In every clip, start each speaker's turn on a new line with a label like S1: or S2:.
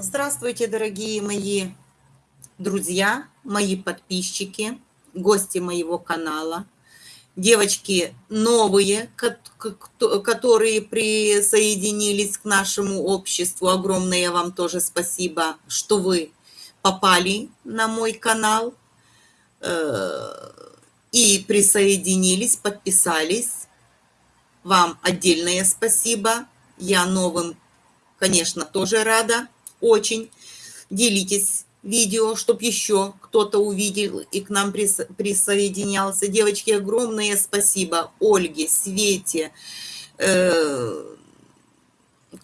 S1: Здравствуйте, дорогие мои друзья, мои подписчики, гости моего канала, девочки новые, которые присоединились к нашему обществу. Огромное вам тоже спасибо, что вы попали на мой канал э, и присоединились, подписались. Вам отдельное спасибо. Я новым, конечно, тоже рада очень. Делитесь видео, чтобы еще кто-то увидел и к нам присоединялся. Девочки, огромное спасибо Ольге, Свете, э,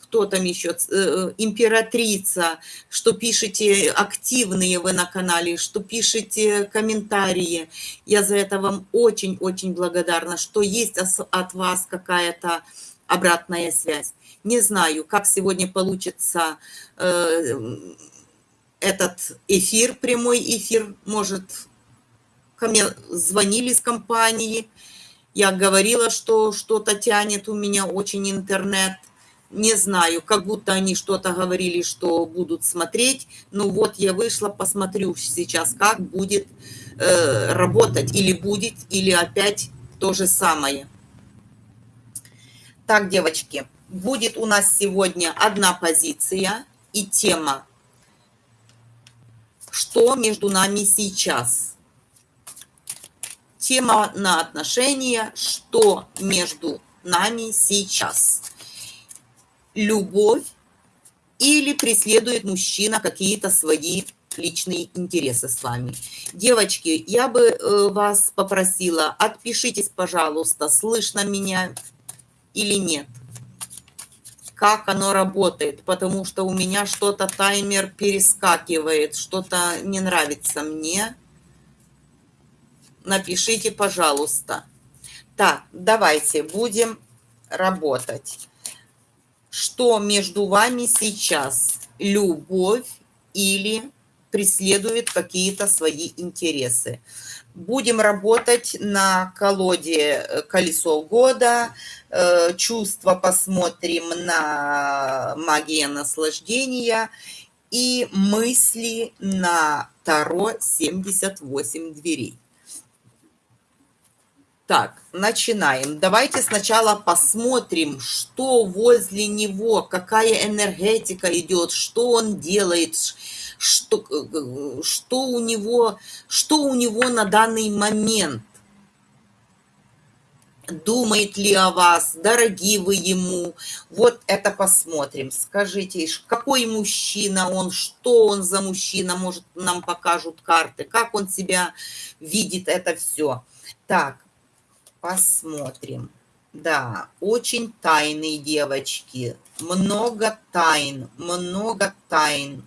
S1: кто там еще, э, императрица, что пишете активные вы на канале, что пишете комментарии. Я за это вам очень-очень благодарна, что есть от вас какая-то обратная связь. Не знаю, как сегодня получится э, этот эфир, прямой эфир. Может, ко мне звонили с компании. Я говорила, что что-то тянет у меня очень интернет. Не знаю, как будто они что-то говорили, что будут смотреть. Ну вот я вышла, посмотрю сейчас, как будет э, работать. Или будет, или опять то же самое. Так, девочки, будет у нас сегодня одна позиция и тема «Что между нами сейчас?» Тема на отношения «Что между нами сейчас?» Любовь или преследует мужчина какие-то свои личные интересы с вами. Девочки, я бы э, вас попросила, отпишитесь, пожалуйста, слышно меня или нет как оно работает, потому что у меня что-то таймер перескакивает, что-то не нравится мне. Напишите, пожалуйста. Так, давайте будем работать. Что между вами сейчас? Любовь или преследует какие-то свои интересы? Будем работать на колоде э, «Колесо года», э, чувства посмотрим на магия наслаждения и мысли на Таро 78 дверей. Так, начинаем. Давайте сначала посмотрим, что возле него, какая энергетика идет, что он делает, что, э, что, у него, что у него на данный момент. Думает ли о вас, дороги вы ему. Вот это посмотрим. Скажите, какой мужчина он, что он за мужчина, может, нам покажут карты, как он себя видит, это все. Так, посмотрим. Да, очень тайные девочки. Много тайн, много тайн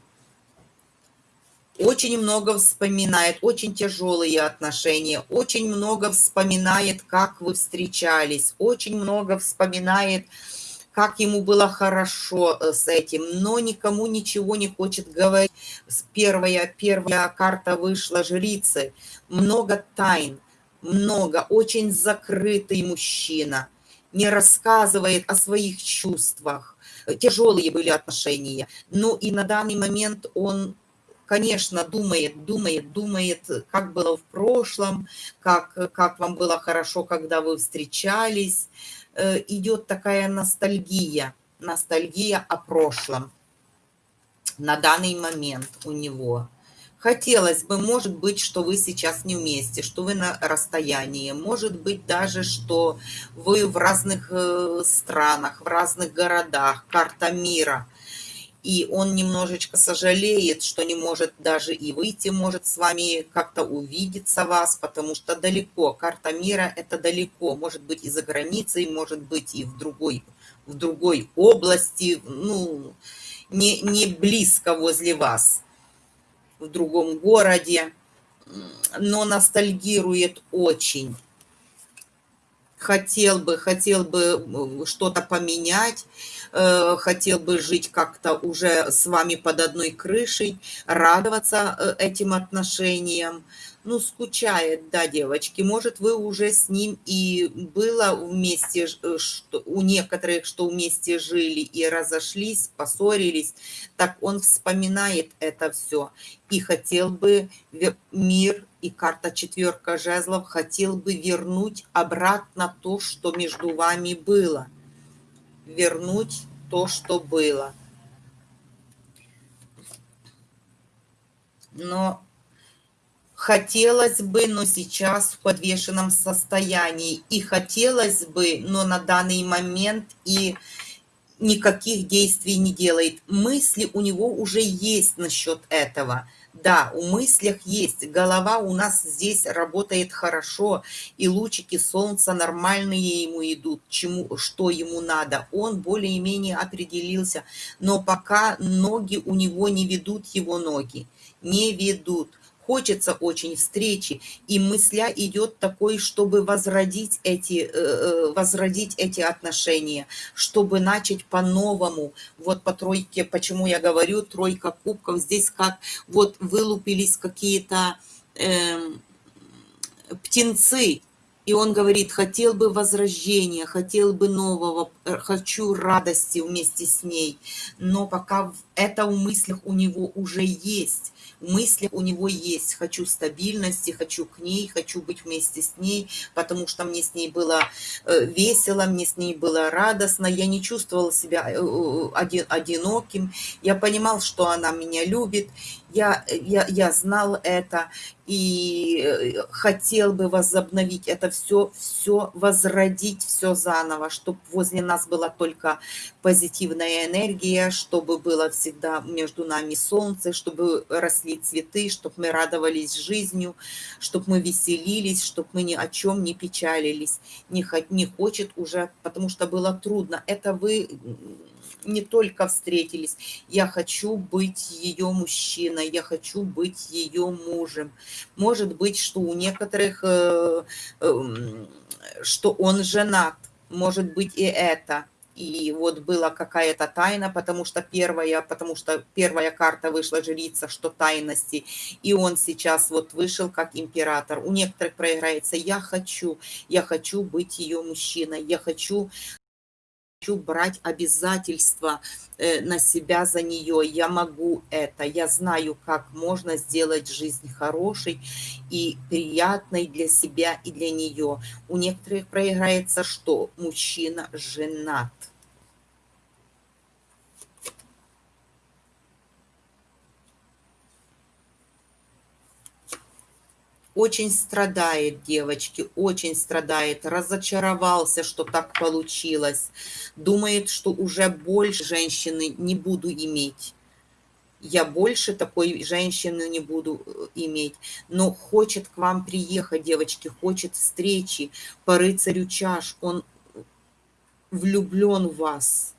S1: очень много вспоминает, очень тяжелые отношения, очень много вспоминает, как вы встречались, очень много вспоминает, как ему было хорошо э, с этим, но никому ничего не хочет говорить. Первая, первая карта вышла жрицы. Много тайн, много, очень закрытый мужчина, не рассказывает о своих чувствах. Тяжелые были отношения. Ну и на данный момент он конечно, думает, думает, думает, как было в прошлом, как, как вам было хорошо, когда вы встречались. Э, идет такая ностальгия, ностальгия о прошлом на данный момент у него. Хотелось бы, может быть, что вы сейчас не вместе, что вы на расстоянии. Может быть даже, что вы в разных э, странах, в разных городах, карта мира – и он немножечко сожалеет, что не может даже и выйти, может с вами как-то увидеться вас, потому что далеко, карта мира это далеко, может быть и за границей, может быть и в другой, в другой области, ну, не, не близко возле вас, в другом городе, но ностальгирует очень. Хотел бы, хотел бы что-то поменять, хотел бы жить как-то уже с вами под одной крышей, радоваться э, этим отношениям. Ну, скучает, да, девочки. Может, вы уже с ним и было вместе, э, что, у некоторых, что вместе жили и разошлись, поссорились. Так он вспоминает это все и хотел бы мир и карта четверка жезлов хотел бы вернуть обратно то, что между вами было. Вернуть то, что было. Но хотелось бы, но сейчас в подвешенном состоянии. И хотелось бы, но на данный момент и никаких действий не делает. Мысли у него уже есть насчет этого. Да, у мыслях есть. Голова у нас здесь работает хорошо, и лучики солнца нормальные ему идут, чему, что ему надо. Он более-менее определился, но пока ноги у него не ведут его ноги, не ведут хочется очень встречи, и мысля идет такой, чтобы возродить эти, э, э, возродить эти отношения, чтобы начать по-новому. Вот по тройке, почему я говорю, тройка кубков, здесь как вот вылупились какие-то э, птенцы, и он говорит, хотел бы возрождения, хотел бы нового, э, хочу радости вместе с ней. Но пока это в мыслях у него уже есть мысли у него есть. Хочу стабильности, хочу к ней, хочу быть вместе с ней, потому что мне с ней было э, весело, мне с ней было радостно. Я не чувствовала себя э, э, одиноким. Я понимал, что она меня любит. Я, я, я знал это и хотел бы возобновить это все, все возродить, все заново, чтобы возле нас была только позитивная энергия, чтобы было всегда между нами солнце, чтобы росли цветы, чтобы мы радовались жизнью, чтобы мы веселились, чтобы мы ни о чем не печалились. Не, не хочет уже, потому что было трудно. Это вы не только встретились. Я хочу быть ее мужчиной, я хочу быть ее мужем. Может быть, что у некоторых, э, эм, что он женат, может быть и это и вот была какая-то тайна, потому что первая, потому что первая карта вышла жрица, что тайности, и он сейчас вот вышел как император. У некоторых проиграется «я хочу, я хочу быть ее мужчиной, я хочу хочу брать обязательства э, на себя за нее. Я могу это. Я знаю, как можно сделать жизнь хорошей и приятной для себя и для нее. У некоторых проиграется что? Мужчина женат. Очень страдает, девочки, очень страдает, разочаровался, что так получилось, думает, что уже больше женщины не буду иметь. Я больше такой женщины не буду э, иметь, но хочет к вам приехать, девочки, хочет встречи по рыцарю чаш, он влюблен в вас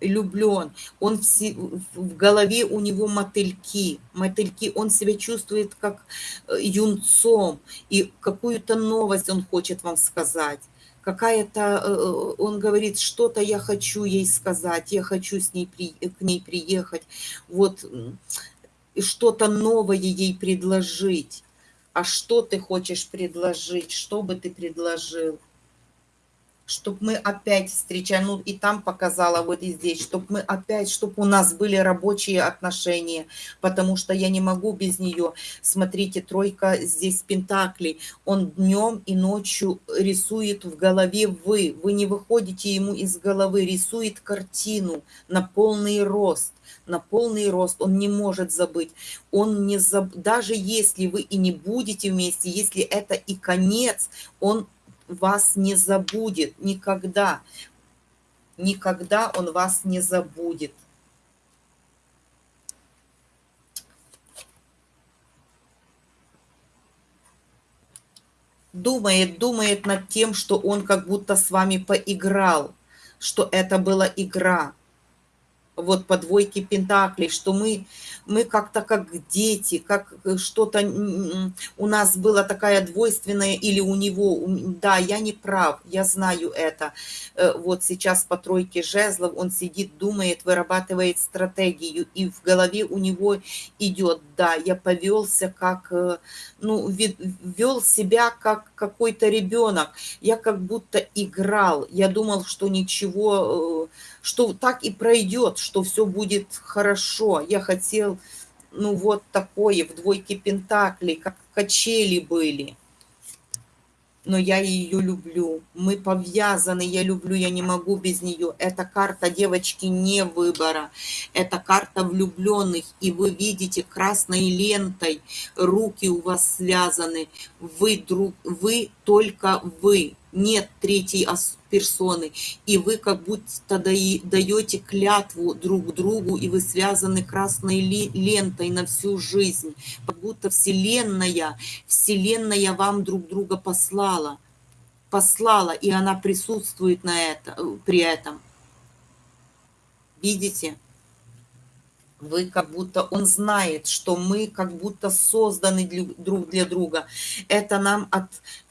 S1: влюблен, он в, в голове у него мотыльки, мотыльки, он себя чувствует как э, юнцом, и какую-то новость он хочет вам сказать. Какая-то, э, э, он говорит, что-то я хочу ей сказать, я хочу с ней при, к ней приехать, вот, что-то новое ей предложить. А что ты хочешь предложить? Что бы ты предложил? Чтобы мы опять встречали, ну и там показала, вот и здесь, чтобы мы опять, чтобы у нас были рабочие отношения, потому что я не могу без нее. Смотрите, тройка здесь пентаклей, он днем и ночью рисует в голове вы, вы не выходите ему из головы, рисует картину на полный рост на полный рост, он не может забыть. Он не заб... Даже если вы и не будете вместе, если это и конец, он вас не забудет никогда. Никогда он вас не забудет. Думает, думает над тем, что он как будто с вами поиграл, что это была игра. Вот по двойке пентаклей, что мы, мы как-то как дети, как э, что-то у нас была такая двойственная, или у него, да, я не прав, я знаю это. Э, вот сейчас по тройке жезлов он сидит, думает, вырабатывает стратегию, и в голове у него идет, да, я повелся как, э, ну, вел себя как какой-то ребенок, я как будто играл, я думал, что ничего что так и пройдет, что все будет хорошо. Я хотел, ну вот такое, в двойке пентаклей, как качели были. Но я ее люблю. Мы повязаны, я люблю, я не могу без нее. Эта карта, девочки, не выбора. Это карта влюбленных. И вы видите красной лентой, руки у вас связаны. Вы, друг, вы только вы нет третьей персоны, и вы как будто даете клятву друг другу, и вы связаны красной лентой на всю жизнь, как будто Вселенная, Вселенная вам друг друга послала, послала, и она присутствует на это, при этом. Видите? Вы как будто, он знает, что мы как будто созданы друг для друга. Это нам от,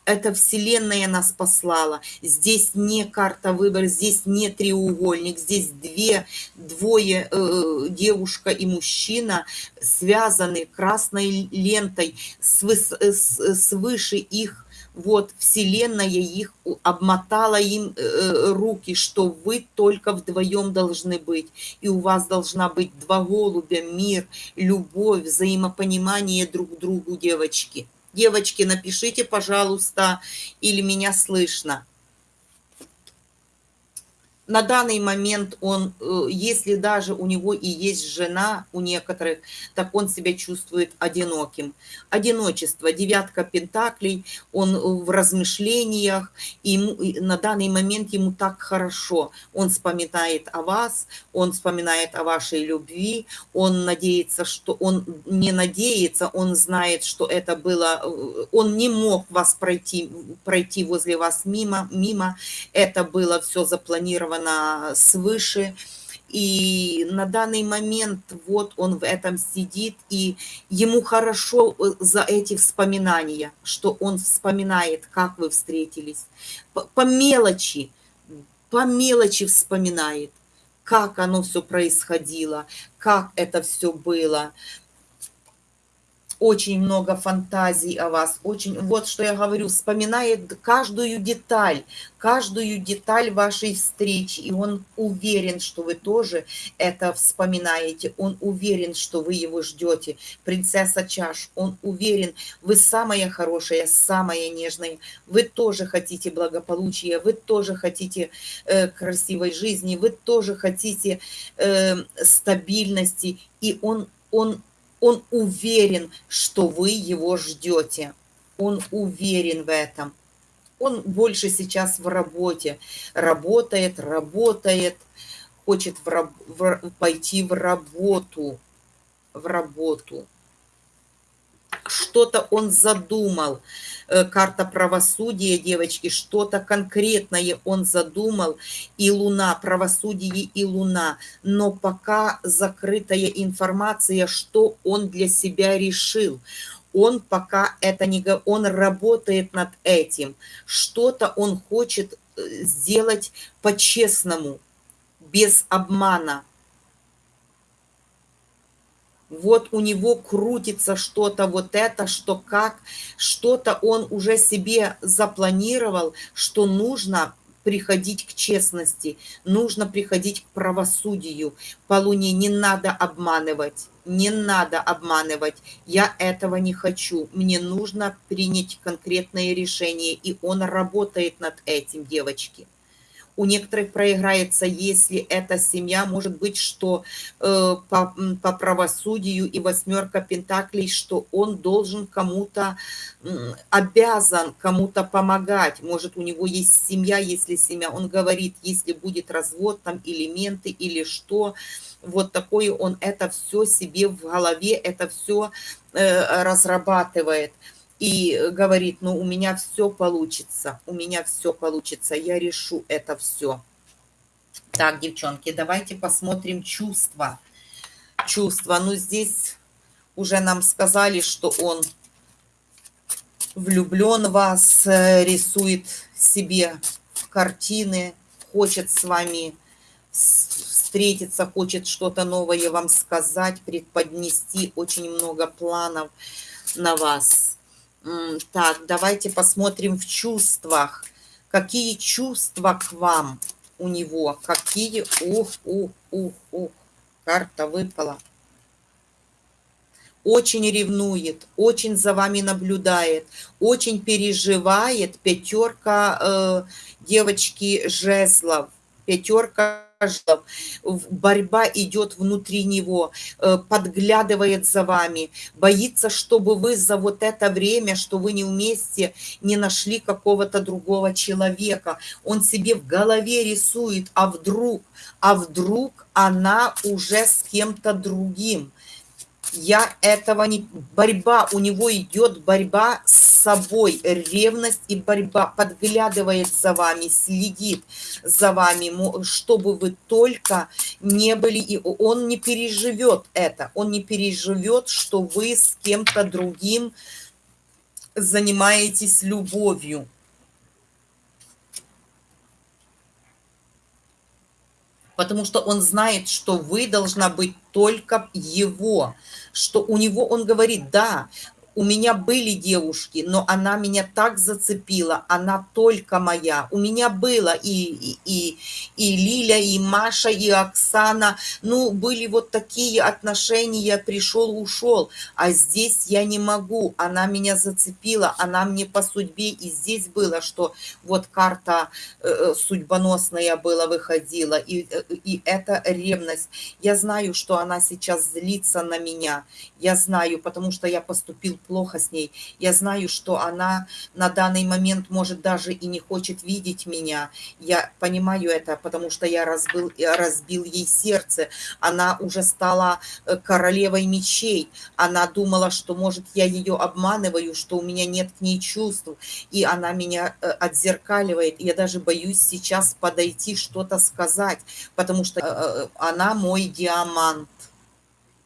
S1: это Вселенная нас послала. Здесь не карта выбора, здесь не треугольник, здесь две, двое, э, девушка и мужчина, связаны красной лентой, свыс, свыше их вот Вселенная их обмотала им э, э, руки, что вы только вдвоем должны быть. И у вас должна быть два голубя, мир, любовь, взаимопонимание друг другу, девочки. Девочки, напишите, пожалуйста, или меня слышно на данный момент он, э, если даже у него и есть жена у некоторых, так он себя чувствует одиноким. Одиночество, девятка пентаклей, он э, в размышлениях, и на данный момент ему так хорошо. Он вспоминает о вас, он вспоминает о вашей любви, он надеется, что он не надеется, он знает, что это было, э, он не мог вас пройти, пройти возле вас мимо, мимо, это было все запланировано запланировано свыше. И на данный момент вот он в этом сидит, и ему хорошо э, за эти вспоминания, что он вспоминает, как вы встретились. По, по мелочи, по мелочи вспоминает, как оно все происходило, как это все было очень много фантазий о вас, очень, вот что я говорю, вспоминает каждую деталь, каждую деталь вашей встречи, и он уверен, что вы тоже это вспоминаете, он уверен, что вы его ждете, принцесса чаш, он уверен, вы самая хорошая, самая нежная, вы тоже хотите благополучия, вы тоже хотите э, красивой жизни, вы тоже хотите э, стабильности, и он, он он уверен, что вы его ждете. Он уверен в этом. Он больше сейчас в работе. Работает, работает, хочет в, в, пойти в работу. В работу что-то он задумал. Э, карта правосудия, девочки, что-то конкретное он задумал. И Луна, правосудие и Луна. Но пока закрытая информация, что он для себя решил. Он пока это не... Он работает над этим. Что-то он хочет э, сделать по-честному, без обмана вот у него крутится что-то вот это, что как, что-то он уже себе запланировал, что нужно приходить к честности, нужно приходить к правосудию. По Луне не надо обманывать, не надо обманывать. Я этого не хочу. Мне нужно принять конкретное решение, и он работает над этим, девочки у некоторых проиграется, если эта семья, может быть, что э, по, по правосудию и восьмерка пентаклей, что он должен кому-то, э, обязан кому-то помогать. Может, у него есть семья, если семья, он говорит, если будет развод, там элементы или что, вот такое он это все себе в голове, это все э, разрабатывает и говорит, ну, у меня все получится, у меня все получится, я решу это все. Так, девчонки, давайте посмотрим чувства. Чувства. Ну, здесь уже нам сказали, что он влюблен в вас, э, рисует себе картины, хочет с вами встретиться, хочет что-то новое вам сказать, преподнести, очень много планов на вас. Так, давайте посмотрим в чувствах. Какие чувства к вам у него? Какие? Ух, ух, ух, ух. Карта выпала. Очень ревнует, очень за вами наблюдает, очень переживает. Пятерка э, девочки жезлов, пятерка борьба идет внутри него, э, подглядывает за вами, боится, чтобы вы за вот это время, что вы не вместе, не нашли какого-то другого человека. Он себе в голове рисует, а вдруг, а вдруг она уже с кем-то другим я этого не... Борьба, у него идет борьба с собой, ревность и борьба, подглядывает за вами, следит за вами, чтобы вы только не были, и он не переживет это, он не переживет, что вы с кем-то другим занимаетесь любовью. Потому что он знает, что вы должна быть только его, что у него, он говорит, да, у меня были девушки, но она меня так зацепила, она только моя. У меня было и, и, и, Лиля, и Маша, и Оксана. Ну, были вот такие отношения, пришел, ушел. А здесь я не могу, она меня зацепила, она мне по судьбе. И здесь было, что вот карта э, э судьбоносная была, выходила. И, э, и это ревность. Я знаю, что она сейчас злится на меня. Я знаю, потому что я поступил плохо с ней. Я знаю, что она на данный момент, может, даже и не хочет видеть меня. Я понимаю это, потому что я разбил, разбил ей сердце. Она уже стала э, королевой мечей. Она думала, что, может, я ее обманываю, что у меня нет к ней чувств. И она меня э, отзеркаливает. Я даже боюсь сейчас подойти, что-то сказать, потому что э, она мой диамант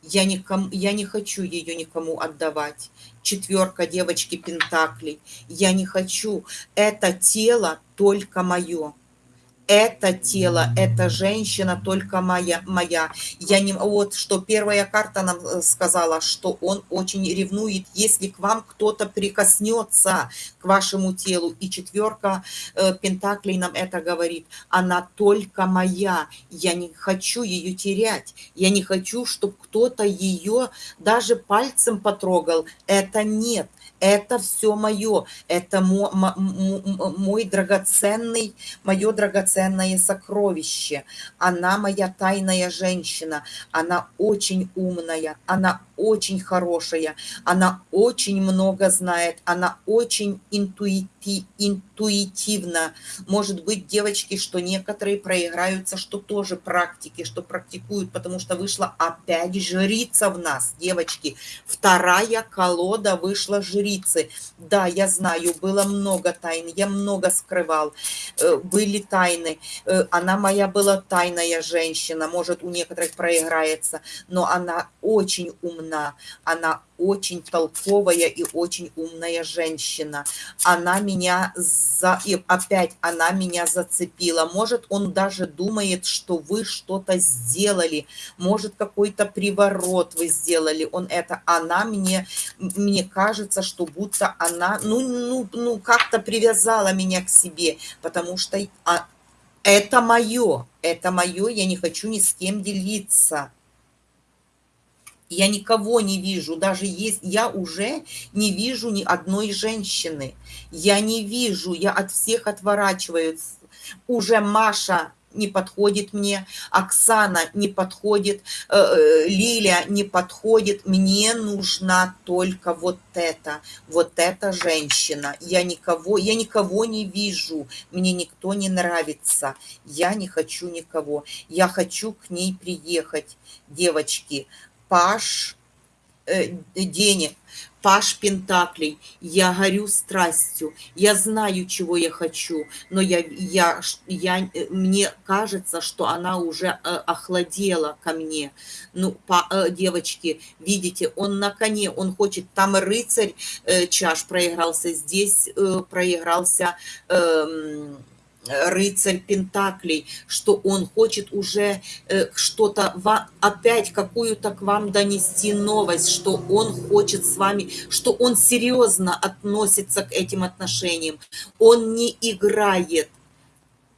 S1: я, никому, я не хочу ее никому отдавать. Четверка девочки Пентаклей. Я не хочу. Это тело только мое это тело, эта женщина только моя, моя. Я не, вот что первая карта нам э, сказала, что он очень ревнует, если к вам кто-то прикоснется к вашему телу. И четверка э, Пентаклей нам это говорит. Она только моя. Я не хочу ее терять. Я не хочу, чтобы кто-то ее даже пальцем потрогал. Это нет это все мое, это мой, драгоценный, мое драгоценное сокровище. Она моя тайная женщина, она очень умная, она очень хорошая, она очень много знает, она очень интуити, интуитивна. Может быть, девочки, что некоторые проиграются, что тоже практики, что практикуют, потому что вышла опять жрица в нас, девочки. Вторая колода вышла жрицы. Да, я знаю, было много тайн, я много скрывал, э, были тайны. Э, она моя была тайная женщина, может, у некоторых проиграется, но она очень умна умна, она очень толковая и очень умная женщина. Она меня за... И опять она меня зацепила. Может, он даже думает, что вы что-то сделали. Может, какой-то приворот вы сделали. Он это... Она мне... Мне кажется, что будто она... Ну, ну, ну как-то привязала меня к себе. Потому что... А, это мое. Это мое. Я не хочу ни с кем делиться я никого не вижу, даже есть, я уже не вижу ни одной женщины. Я не вижу, я от всех отворачиваюсь. Уже Маша не подходит мне, Оксана не подходит, э, э, Лиля не подходит. Мне нужна только вот эта, вот эта женщина. Я никого, я никого не вижу, мне никто не нравится. Я не хочу никого. Я хочу к ней приехать. Девочки, Паш, э, денег. Паш Пентаклей, я горю страстью, я знаю, чего я хочу, но я, я, я, э, мне кажется, что она уже э, охладела ко мне. Ну, по, э, девочки, видите, он на коне, он хочет, там рыцарь чаш проигрался, здесь проигрался... Э, рыцарь Пентаклей, что он хочет уже э, что-то, опять какую-то к вам донести новость, что он хочет с вами, что он серьезно относится к этим отношениям. Он не играет.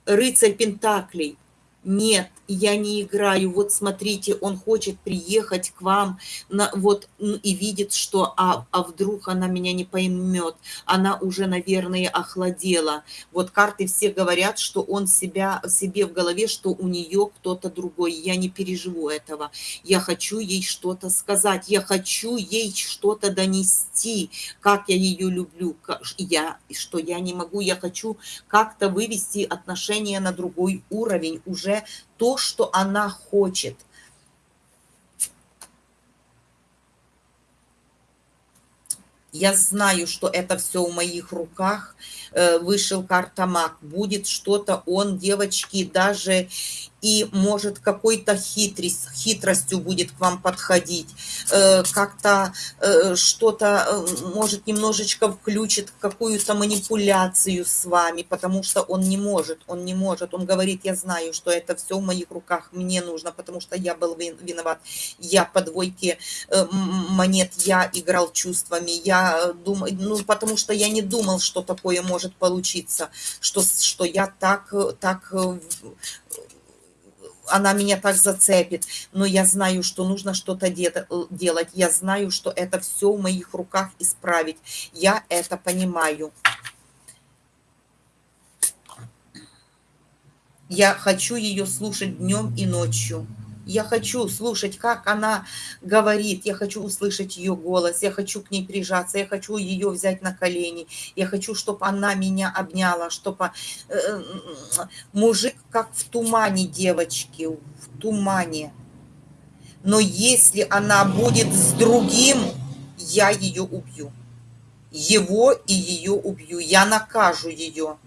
S1: Рыцарь Пентаклей. Нет, я не играю, вот смотрите, он хочет приехать к вам, на, вот, и видит, что, а, а вдруг она меня не поймет, она уже, наверное, охладела. Вот карты все говорят, что он себя, себе в голове, что у нее кто-то другой, я не переживу этого, я хочу ей что-то сказать, я хочу ей что-то донести, как я ее люблю, как, я, что я не могу, я хочу как-то вывести отношения на другой уровень, уже то, что она хочет. Я знаю, что это все в моих руках. Э, вышел карта маг. Будет что-то он, девочки, даже и может какой-то хитрость, хитростью будет к вам подходить, э, как-то э, что-то, может, немножечко включит какую-то манипуляцию с вами, потому что он не может, он не может, он говорит, я знаю, что это все в моих руках, мне нужно, потому что я был виноват, я по двойке монет, я играл чувствами, я думаю, ну, потому что я не думал, что такое может получиться, что, что я так, так она меня так зацепит, но я знаю, что нужно что-то делать, я знаю, что это все в моих руках исправить, я это понимаю. Я хочу ее слушать днем и ночью. Я хочу слушать, как она говорит, я хочу услышать ее голос, я хочу к ней прижаться, я хочу ее взять на колени, я хочу, чтобы она меня обняла, чтобы э, мужик как в тумане, девочки, в тумане. Но если она будет с другим, я ее убью. Его и ее убью. Я накажу ее.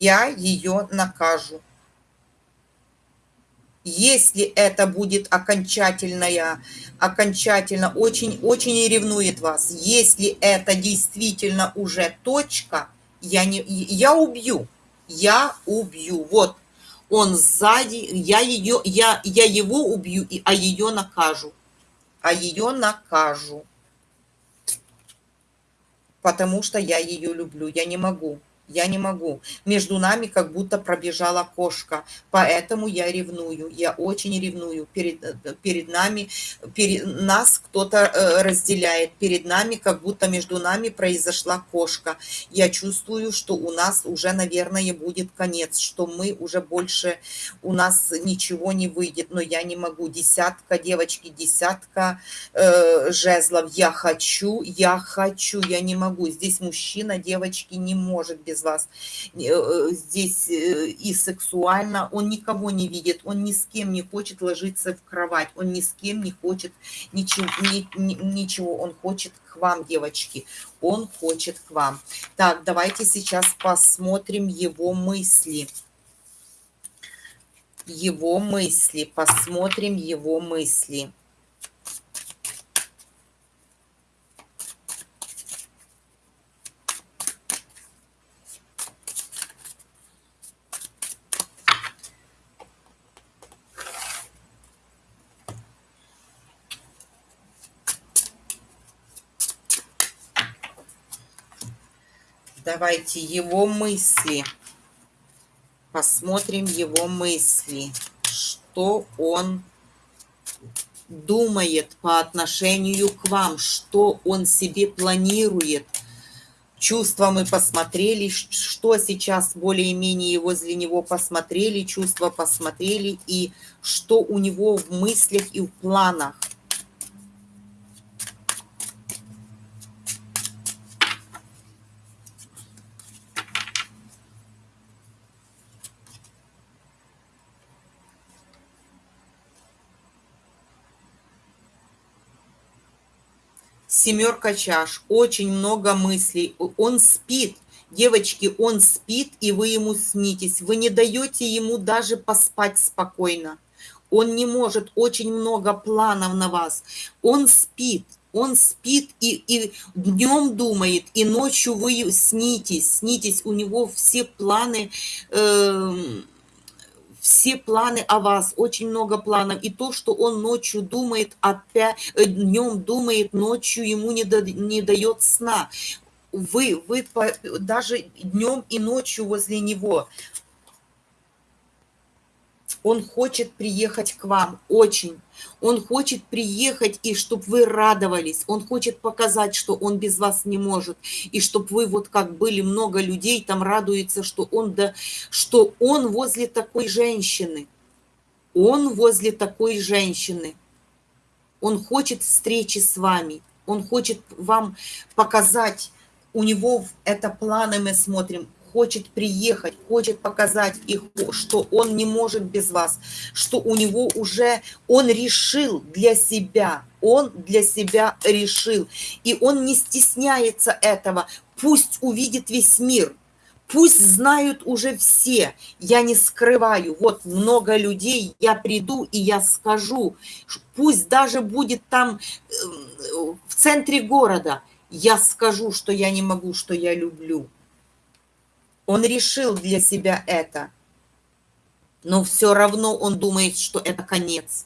S1: Я ее накажу. Если это будет окончательная, окончательно, очень, очень ревнует вас. Если это действительно уже точка, я, не, я убью. Я убью. Вот он сзади, я, ее, я, я его убью, а ее накажу. А ее накажу. Потому что я ее люблю. Я не могу я не могу. Между нами как будто пробежала кошка, поэтому я ревную, я очень ревную. Перед, э, перед нами, перед, нас кто-то э, разделяет, перед нами как будто между нами произошла кошка. Я чувствую, что у нас уже, наверное, будет конец, что мы уже больше, у нас ничего не выйдет, но я не могу. Десятка, девочки, десятка э, жезлов. Я хочу, я хочу, я не могу. Здесь мужчина, девочки, не может без из вас э, э, здесь э, и сексуально, он никого не видит, он ни с кем не хочет ложиться в кровать, он ни с кем не хочет ничего, ни, ни, ничего он хочет к вам, девочки, он хочет к вам. Так, давайте сейчас посмотрим его мысли. Его мысли, посмотрим его мысли. Давайте его мысли. Посмотрим его мысли. Что он думает по отношению к вам, что он себе планирует. Чувства мы посмотрели, что сейчас более-менее возле него посмотрели, чувства посмотрели, и что у него в мыслях и в планах. Семерка чаш, очень много мыслей. Он спит, девочки, он спит, и вы ему снитесь. Вы не даете ему даже поспать спокойно. Он не может, очень много планов на вас. Он спит, он спит и, и днем думает, и ночью вы снитесь, снитесь, у него все планы... Э, все планы о вас, очень много планов. И то, что он ночью думает, э, днем думает, ночью ему не, да, не дает сна. Вы, вы даже днем и ночью возле него. Он хочет приехать к вам, очень. Он хочет приехать, и чтобы вы радовались. Он хочет показать, что он без вас не может. И чтобы вы, вот как были много людей, там радуется, что он, да, что он возле такой женщины. Он возле такой женщины. Он хочет встречи с вами. Он хочет вам показать, у него это планы мы смотрим, хочет приехать, хочет показать их, что он не может без вас, что у него уже, он решил для себя, он для себя решил, и он не стесняется этого, пусть увидит весь мир, пусть знают уже все, я не скрываю, вот много людей, я приду и я скажу, пусть даже будет там эм, в центре города, я скажу, что я не могу, что я люблю. Он решил для себя это. Но все равно он думает, что это конец.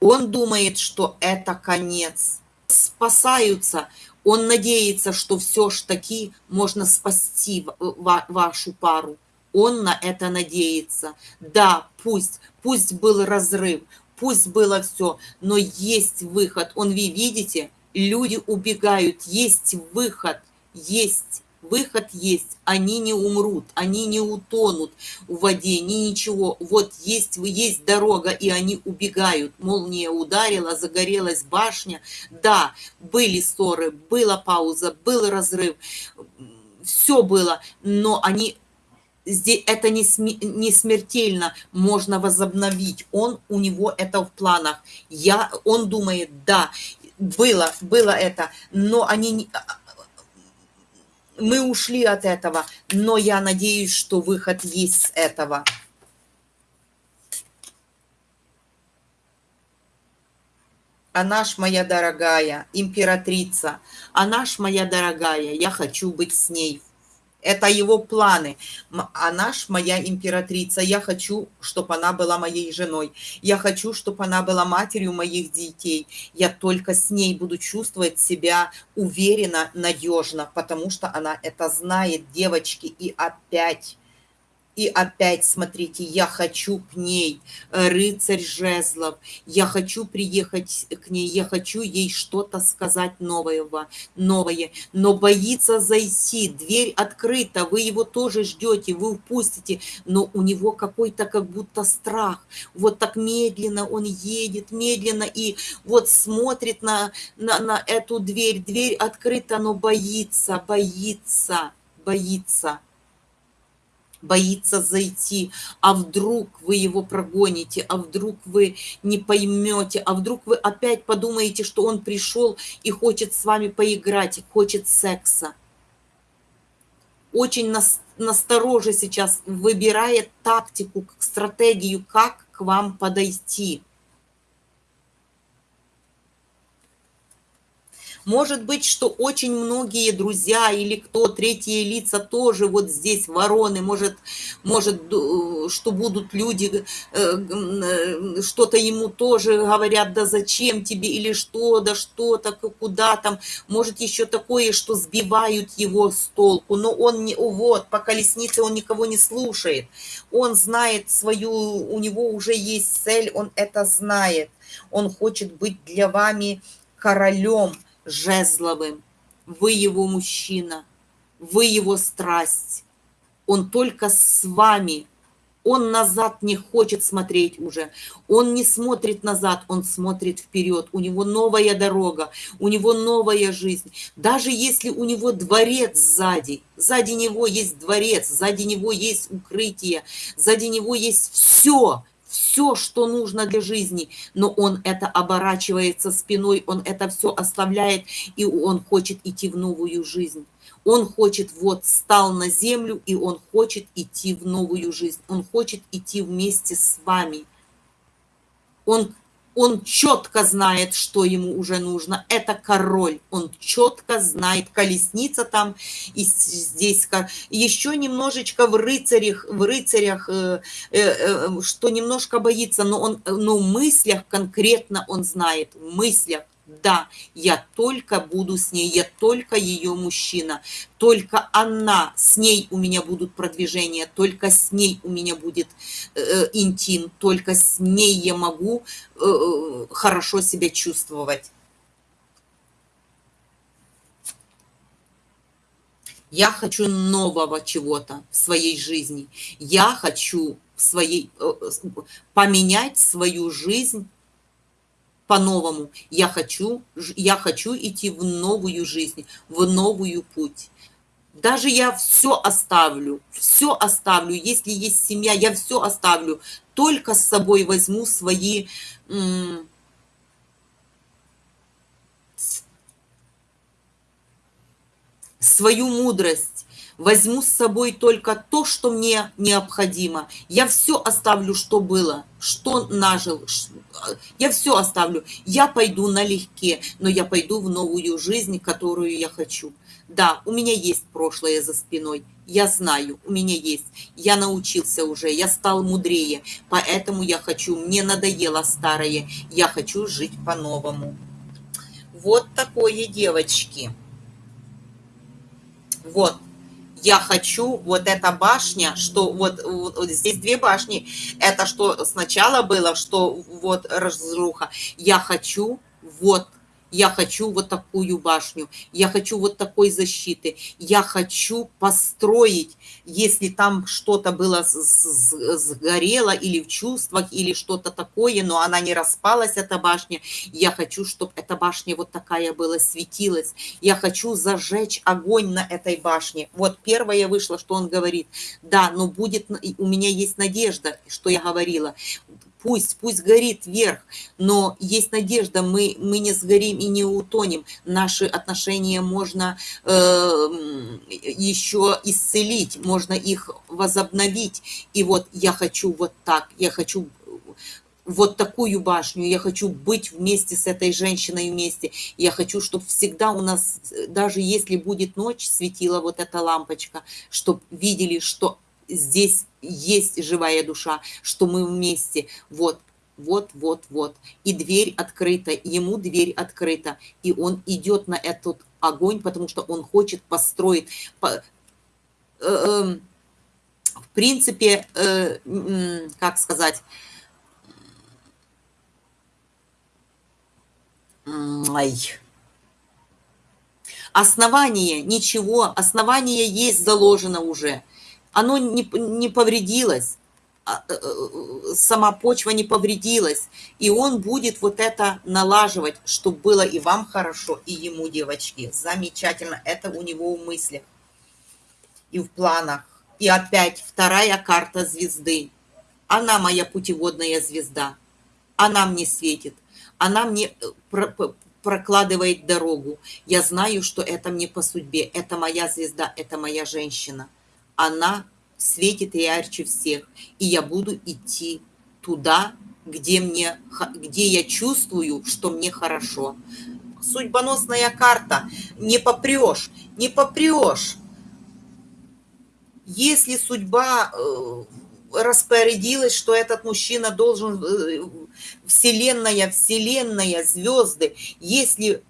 S1: Он думает, что это конец. Спасаются. Он надеется, что все ж таки можно спасти вашу пару. Он на это надеется. Да, пусть, пусть был разрыв, пусть было все, но есть выход. Он, вы видите, люди убегают, есть выход, есть выход есть, они не умрут, они не утонут в воде, ни ничего. Вот есть, есть дорога, и они убегают. Молния ударила, загорелась башня. Да, были ссоры, была пауза, был разрыв, все было, но они здесь это не, сми, не смертельно, можно возобновить. Он, у него это в планах. Я, он думает, да, было, было это, но они мы ушли от этого, но я надеюсь, что выход есть с этого. Она ж моя дорогая, императрица, она ж моя дорогая, я хочу быть с ней это его планы. Она ж моя императрица. Я хочу, чтобы она была моей женой. Я хочу, чтобы она была матерью моих детей. Я только с ней буду чувствовать себя уверенно, надежно, потому что она это знает, девочки. И опять и опять, смотрите, я хочу к ней, э, рыцарь жезлов, я хочу приехать к ней, я хочу ей что-то сказать нового, новое, но боится зайти, дверь открыта, вы его тоже ждете, вы впустите, но у него какой-то как будто страх, вот так медленно он едет, медленно, и вот смотрит на, на, на эту дверь, дверь открыта, но боится, боится, боится боится зайти, а вдруг вы его прогоните, а вдруг вы не поймете, а вдруг вы опять подумаете, что он пришел и хочет с вами поиграть, хочет секса. Очень настороже сейчас выбирает тактику, стратегию, как к вам подойти. Может быть, что очень многие друзья или кто, третьи лица тоже вот здесь вороны, может, может что будут люди, э, э, что-то ему тоже говорят, да зачем тебе, или что, да что-то, куда там. Может еще такое, что сбивают его с толку, но он не, вот, по колеснице он никого не слушает. Он знает свою, у него уже есть цель, он это знает. Он хочет быть для вами королем, жезловым. Вы его мужчина, вы его страсть. Он только с вами. Он назад не хочет смотреть уже. Он не смотрит назад, он смотрит вперед. У него новая дорога, у него новая жизнь. Даже если у него дворец сзади, сзади него есть дворец, сзади него есть укрытие, сзади него есть все, все что нужно для жизни, но он это оборачивается спиной, он это все оставляет, и он хочет идти в новую жизнь. Он хочет, вот, стал на землю, и он хочет идти в новую жизнь. Он хочет идти вместе с вами. Он он четко знает, что ему уже нужно. Это король, он четко знает, колесница там, и здесь еще немножечко в рыцарях, в рыцарях, э, э, э, что немножко боится, но он, но в мыслях конкретно он знает, в мыслях да, я только буду с ней, я только ее мужчина, только она, с ней у меня будут продвижения, только с ней у меня будет э, э интим, только с ней я могу э, э, хорошо себя чувствовать. Я хочу нового чего-то в своей жизни. Я хочу в своей, э, поменять свою жизнь по-новому. Я хочу, я хочу идти в новую жизнь, в новую путь. Даже я все оставлю, все оставлю. Если есть семья, я все оставлю. Только с собой возьму свои свою мудрость, возьму с собой только то, что мне необходимо. Я все оставлю, что было, что нажил, я все оставлю. Я пойду налегке, но я пойду в новую жизнь, которую я хочу. Да, у меня есть прошлое за спиной, я знаю, у меня есть. Я научился уже, я стал мудрее, поэтому я хочу, мне надоело старое, я хочу жить по-новому. Вот такое, девочки. Вот я хочу вот эта башня, что вот, вот здесь две башни, это что сначала было, что вот разруха, я хочу вот я хочу вот такую башню, я хочу вот такой защиты, я хочу построить, если там что-то было сгорело или в чувствах, или что-то такое, но она не распалась, эта башня, я хочу, чтобы эта башня вот такая была, светилась, я хочу зажечь огонь на этой башне. Вот первое вышло, что он говорит, да, но будет, у меня есть надежда, что я говорила, пусть, пусть горит вверх, но есть надежда, мы, мы не сгорим и не утонем. Наши отношения можно э, еще исцелить, можно их возобновить. И вот я хочу вот так, я хочу вот такую башню, я хочу быть вместе с этой женщиной вместе, я хочу, чтобы всегда у нас, даже если будет ночь, светила вот эта лампочка, чтобы видели, что здесь есть живая душа, что мы вместе. Вот, вот, вот, вот. И дверь открыта, ему дверь открыта. И он идет на этот огонь, потому что он хочет построить... По, э, э, в принципе, э, как сказать... Ай. Основание, ничего, основание есть заложено уже оно не, не повредилось, а, э, э, сама почва не повредилась, и он будет вот это налаживать, чтобы было и вам хорошо, и ему, девочки. Замечательно, это у него в мыслях и в планах. И опять вторая карта звезды. Она моя путеводная звезда. Она мне светит. Она мне э, прокладывает дорогу. Я знаю, что это мне по судьбе. Это моя звезда, это моя женщина она светит ярче всех, и я буду идти туда, где, мне, где я чувствую, что мне хорошо. Судьбоносная карта. Не попрешь, не попрешь. Если судьба э, распорядилась, что этот мужчина должен... Э, вселенная, вселенная, звезды. Если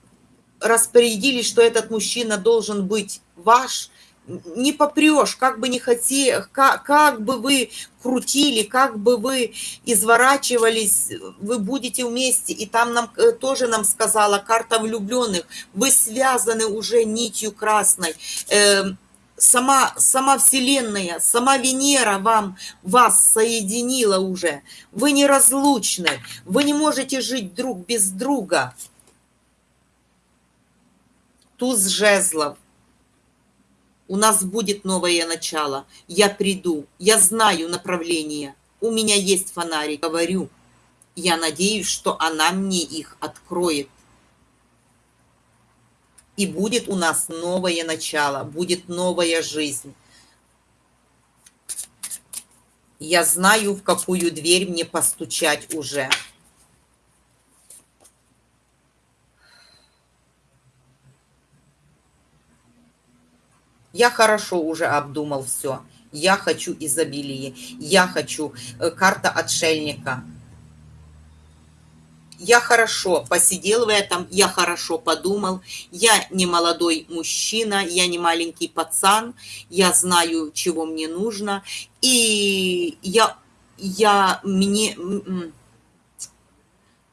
S1: распорядились, что этот мужчина должен быть ваш, не попрешь, как бы не хотели, как, как бы вы крутили, как бы вы изворачивались, вы будете вместе. И там нам э, тоже нам сказала карта влюбленных, вы связаны уже нитью красной. Э, сама, сама Вселенная, сама Венера вам, вас соединила уже. Вы неразлучны, вы не можете жить друг без друга. Туз жезлов у нас будет новое начало. Я приду, я знаю направление, У меня есть фонарик, говорю. Я надеюсь, что она мне их откроет. И будет у нас новое начало, будет новая жизнь. Я знаю, в какую дверь мне постучать уже. Я хорошо уже обдумал все. Я хочу изобилие. Я хочу э, карта отшельника. Я хорошо посидел в этом, я хорошо подумал. Я не молодой мужчина, я не маленький пацан. Я знаю, чего мне нужно. И я, я мне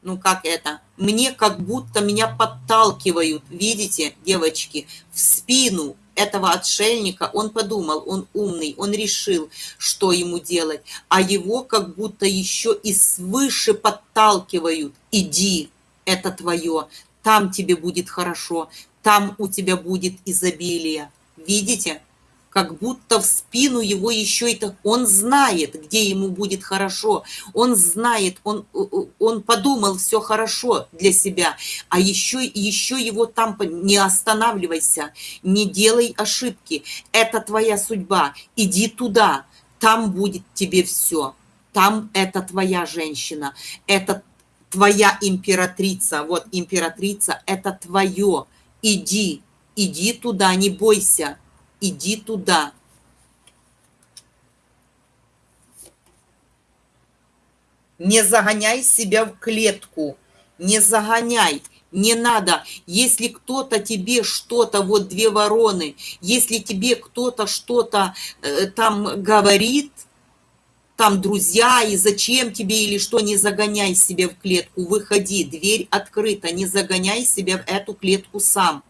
S1: ну как это, мне как будто меня подталкивают, видите, девочки, в спину, этого отшельника, он подумал, он умный, он решил, что ему делать, а его как будто еще и свыше подталкивают. Иди, это твое, там тебе будет хорошо, там у тебя будет изобилие. Видите? Как будто в спину его еще это... Он знает, где ему будет хорошо. Он знает, он, он подумал все хорошо для себя. А еще, еще его там... Не останавливайся, не делай ошибки. Это твоя судьба. Иди туда. Там будет тебе все. Там это твоя женщина. Это твоя императрица. Вот императрица, это твое. Иди, иди туда, не бойся иди туда. Не загоняй себя в клетку, не загоняй, не надо. Если кто-то тебе что-то, вот две вороны, если тебе кто-то что-то э, там говорит, там друзья, и зачем тебе или что, не загоняй себя в клетку, выходи, дверь открыта, не загоняй себя в эту клетку сам.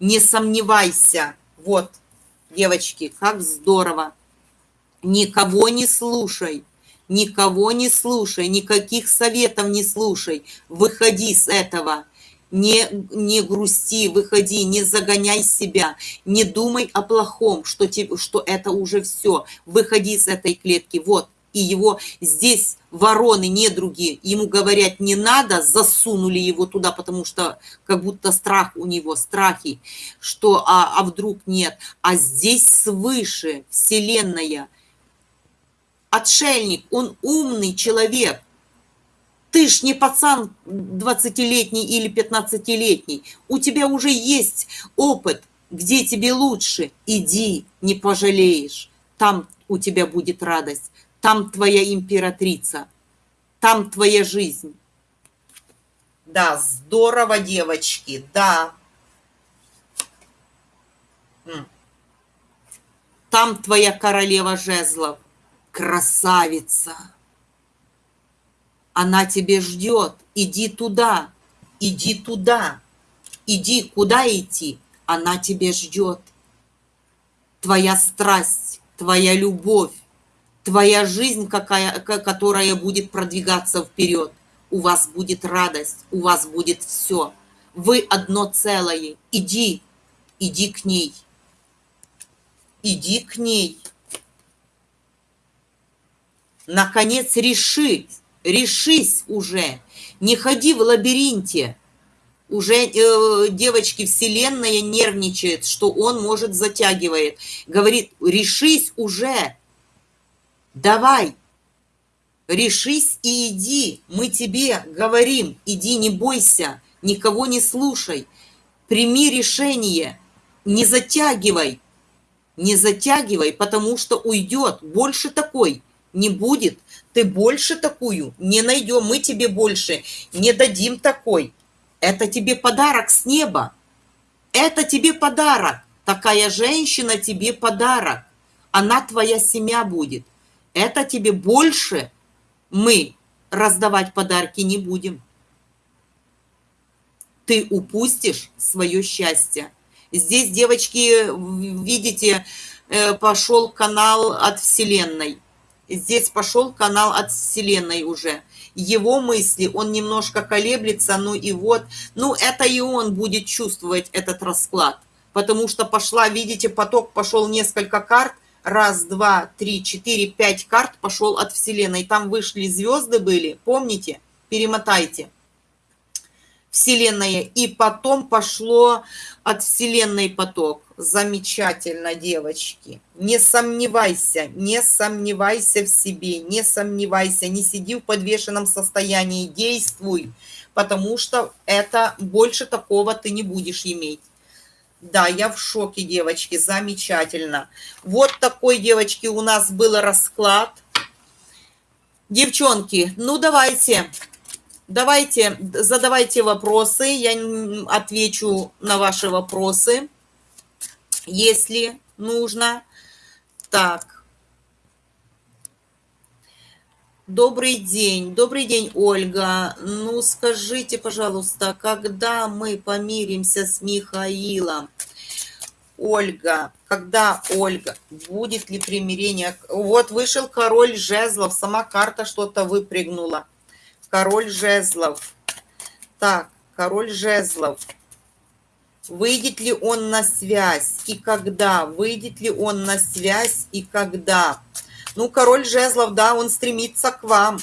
S1: Не сомневайся. Вот, девочки, как здорово. Никого не слушай, никого не слушай, никаких советов не слушай. Выходи с этого. Не, не грусти, выходи, не загоняй себя, не думай о плохом, что, тебе, что это уже все. Выходи с этой клетки. Вот, и его здесь вороны, недруги, ему говорят не надо, засунули его туда, потому что как будто страх у него, страхи, что а, а вдруг нет. А здесь свыше Вселенная, отшельник, он умный человек. Ты ж не пацан 20-летний или 15-летний. У тебя уже есть опыт, где тебе лучше. Иди, не пожалеешь. Там у тебя будет радость там твоя императрица, там твоя жизнь. Да, здорово, девочки, да. Там твоя королева жезлов, красавица. Она тебе ждет, иди туда, иди туда, иди, куда идти, она тебе ждет. Твоя страсть, твоя любовь, твоя жизнь, какая, которая будет продвигаться вперед. У вас будет радость, у вас будет все. Вы одно целое. Иди, иди к ней. Иди к ней. Наконец реши, решись уже. Не ходи в лабиринте. Уже э, девочки Вселенная нервничает, что он может затягивает. Говорит, решись уже Давай, решись и иди, мы тебе говорим, иди, не бойся, никого не слушай, прими решение, не затягивай, не затягивай, потому что уйдет, больше такой не будет, ты больше такую не найдем, мы тебе больше не дадим такой. Это тебе подарок с неба, это тебе подарок, такая женщина тебе подарок, она твоя семья будет это тебе больше мы раздавать подарки не будем. Ты упустишь свое счастье. Здесь, девочки, видите, э, пошел канал от Вселенной. Здесь пошел канал от Вселенной уже. Его мысли, он немножко колеблется, ну и вот. Ну, это и он будет чувствовать этот расклад. Потому что пошла, видите, поток пошел несколько карт, Раз, два, три, четыре, пять карт пошел от Вселенной. Там вышли звезды были, помните? Перемотайте. Вселенная. И потом пошло от Вселенной поток. Замечательно, девочки. Не сомневайся, не сомневайся в себе, не сомневайся, не сиди в подвешенном состоянии, действуй, потому что это больше такого ты не будешь иметь. Да, я в шоке, девочки, замечательно. Вот такой, девочки, у нас был расклад. Девчонки, ну давайте, давайте, задавайте вопросы, я отвечу на ваши вопросы, если нужно. Так. Добрый день, добрый день, Ольга. Ну, скажите, пожалуйста, когда мы помиримся с Михаилом? Ольга, когда Ольга, будет ли примирение? Вот вышел король жезлов, сама карта что-то выпрыгнула король жезлов. Так, король жезлов. Выйдет ли он на связь и когда? Выйдет ли он на связь и когда? Ну, король жезлов, да, он стремится к вам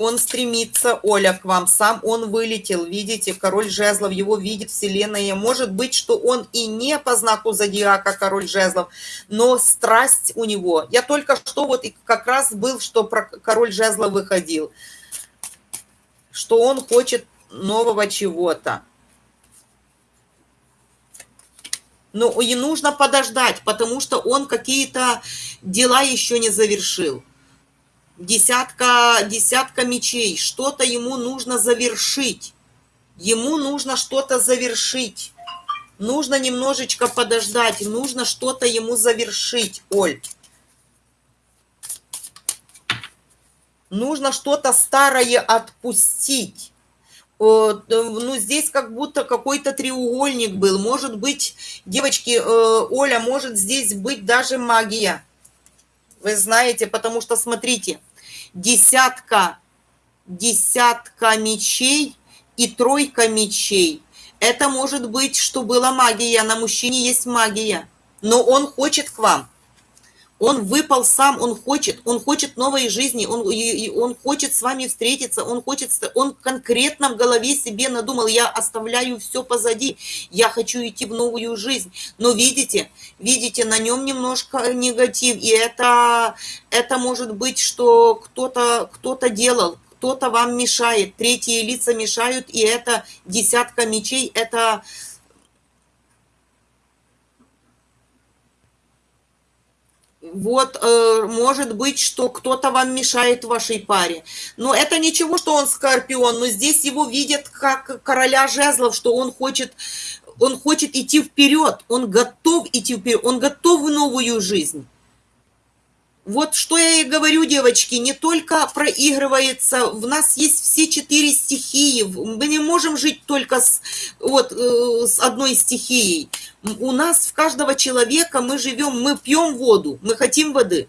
S1: он стремится, Оля, к вам. Сам он вылетел, видите, король жезлов, его видит вселенная. Может быть, что он и не по знаку зодиака король жезлов, но страсть у него. Я только что вот как раз был, что про король жезлов выходил, что он хочет нового чего-то. Но и нужно подождать, потому что он какие-то дела еще не завершил десятка, десятка мечей, что-то ему нужно завершить. Ему нужно что-то завершить. Нужно немножечко подождать, нужно что-то ему завершить, Оль. Нужно что-то старое отпустить. Ну, здесь как будто какой-то треугольник был. Может быть, девочки, э, Оля, может здесь быть даже магия. Вы знаете, потому что, смотрите, десятка, десятка мечей и тройка мечей. Это может быть, что была магия, на мужчине есть магия, но он хочет к вам. Он выпал сам, он хочет, он хочет новой жизни, он, он хочет с вами встретиться, он хочет, он конкретно в голове себе надумал, я оставляю все позади, я хочу идти в новую жизнь. Но видите, видите, на нем немножко негатив, и это, это может быть, что кто-то кто, -то, делал, кто-то вам мешает, третьи лица мешают, и это десятка мечей, это вот, э, может быть, что кто-то вам мешает в вашей паре. Но это ничего, что он скорпион, но здесь его видят как короля жезлов, что он хочет, он хочет идти вперед, он готов идти вперед, он готов в новую жизнь. Вот что я и говорю, девочки, не только проигрывается, в нас есть все четыре стихии, мы не можем жить только с, вот, э, с одной стихией. У нас, в каждого человека мы живем, мы пьем воду, мы хотим воды,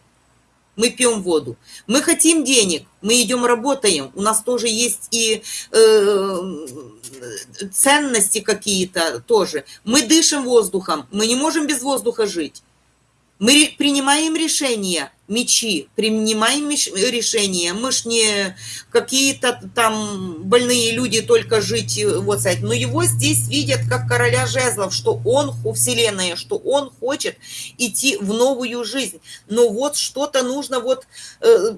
S1: мы пьем воду. Мы хотим денег, мы идем работаем, у нас тоже есть и э, ценности какие-то тоже. Мы дышим воздухом, мы не можем без воздуха жить. Мы принимаем решения, мечи, принимаем решения. Мы ж не какие-то там больные люди только жить, э, вот сказать. Но его здесь видят как короля жезлов, что он, вселенная, что он хочет идти в новую жизнь. Но вот что-то нужно, вот э,